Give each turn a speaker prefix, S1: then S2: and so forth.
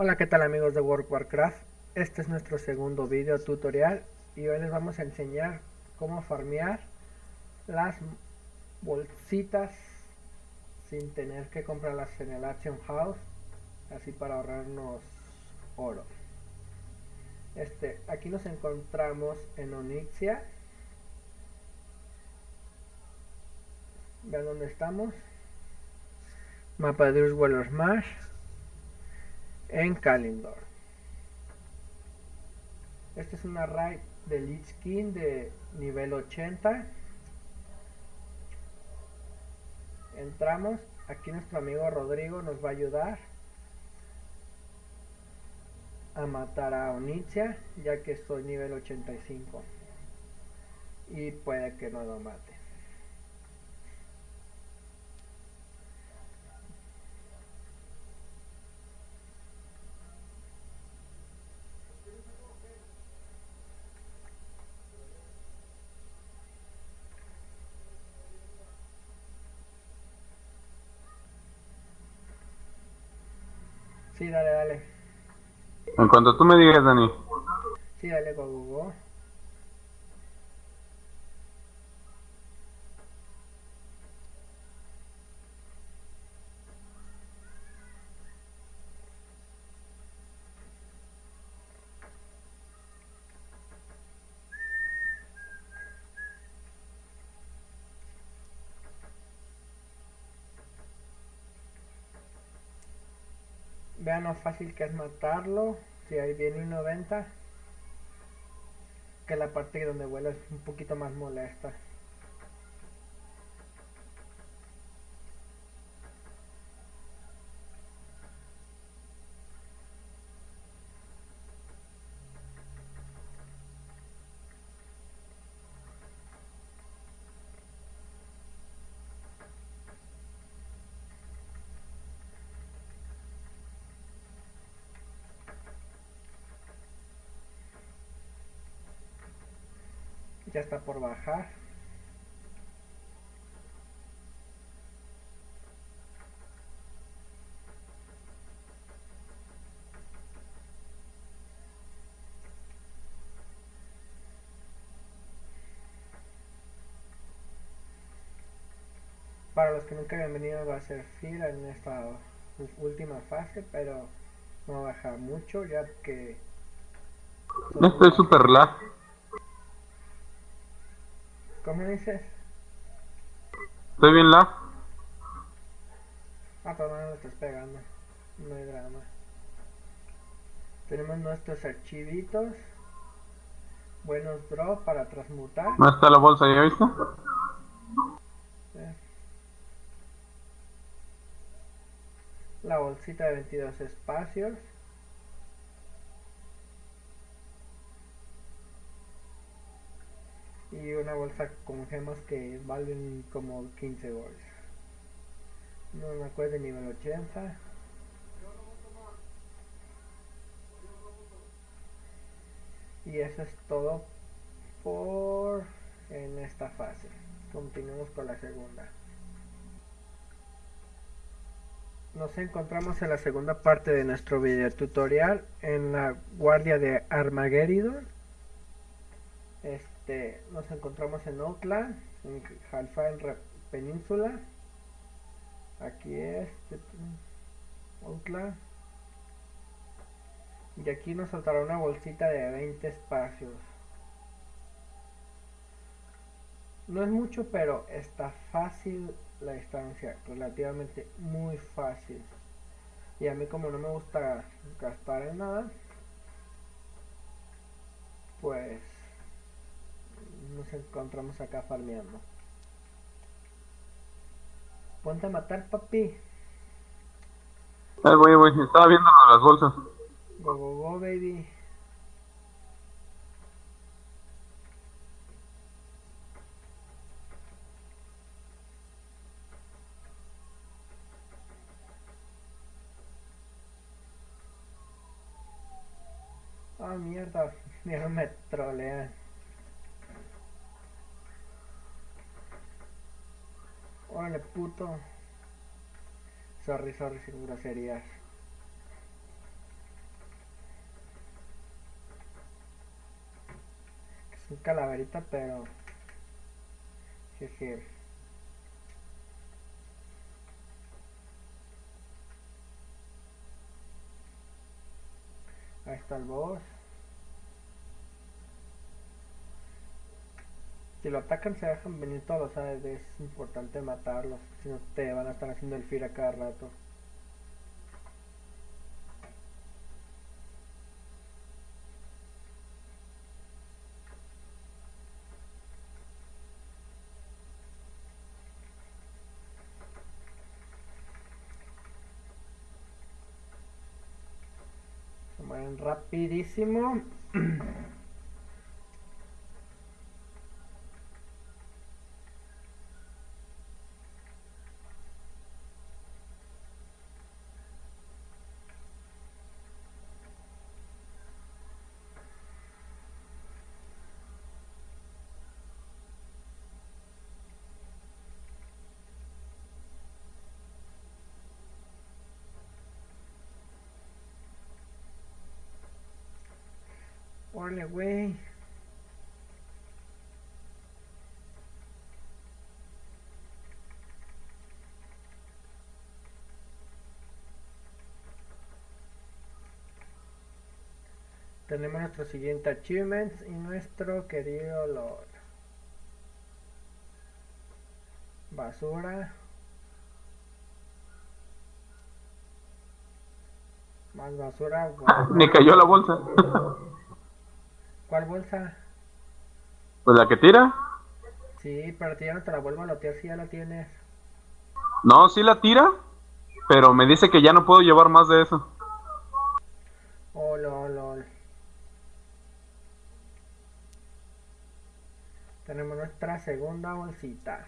S1: Hola qué tal amigos de World Warcraft, este es nuestro segundo video tutorial y hoy les vamos a enseñar cómo farmear las bolsitas sin tener que comprarlas en el Action House, así para ahorrarnos oro. Este, aquí nos encontramos en Onyxia, vean dónde estamos, mapa de Uswell Smash en Kalindor. Este es una raid de Lich King de nivel 80. Entramos, aquí nuestro amigo Rodrigo nos va a ayudar a matar a Onicia, ya que soy nivel 85. Y puede que no lo mate. Sí, dale, dale.
S2: En cuanto tú me digas, Dani.
S1: Sí, dale, go, Vean lo fácil que es matarlo. Si ahí viene un 90. Que la parte donde vuela es un poquito más molesta. Está por bajar. Para los que nunca habían venido va a ser fila en esta última fase pero no baja mucho ya que
S2: esto es super lag
S1: ¿Cómo dices?
S2: Estoy bien la.
S1: Ah, pero no lo estás pegando. No hay drama. Tenemos nuestros archivitos. Buenos drops para transmutar.
S2: ¿No está la bolsa ya viste?
S1: La bolsita de 22 espacios. Y una bolsa con gemas que valen como 15 goles. No me acuerdo nivel 80. Y eso es todo por en esta fase. Continuamos con la segunda. Nos encontramos en la segunda parte de nuestro video tutorial en la guardia de Armageddon. Este este, nos encontramos en Oakland, en Halfine Península. Aquí es Oakland. Y aquí nos saltará una bolsita de 20 espacios. No es mucho, pero está fácil la distancia, relativamente muy fácil. Y a mí como no me gusta gastar en nada, pues nos encontramos acá farmeando. Ponte a matar, papi.
S2: Ay, voy, voy, estaba viendo las bolsas.
S1: Go, go, go, baby. Ah, mierda, mierda me trolean. Órale, puto. Sorry, sorry, sin groserías. Es un calaverita, pero... Sí, sí. Ahí está el boss. Si lo atacan se dejan venir todos, ¿sabes? Es importante matarlos, si no te van a estar haciendo el fear a cada rato. Se mueren rapidísimo. Órale, güey. Tenemos nuestro siguiente achievement y nuestro querido Lord. Basura. Más basura.
S2: Me cayó la bolsa.
S1: ¿Cuál bolsa?
S2: Pues la que tira.
S1: Sí, pero ya no te la vuelvo a lotear si ya la tienes.
S2: No, sí la tira, pero me dice que ya no puedo llevar más de eso.
S1: Oh, lol, lol. Tenemos nuestra segunda bolsita.